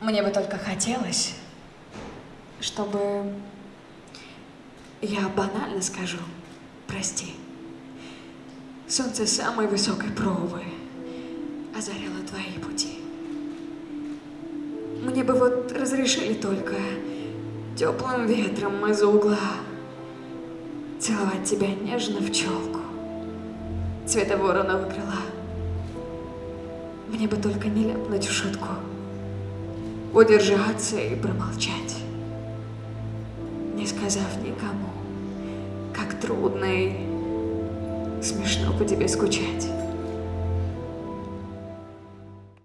Мне бы только хотелось, чтобы... Я банально скажу, прости. Солнце самой высокой пробы озаряло твои пути. Мне бы вот разрешили только теплым ветром из угла целовать тебя нежно в челку цвета вороного крыла. Мне бы только не ляпнуть в шутку, удержаться и промолчать, не сказав никому, как трудно и смешно по тебе скучать.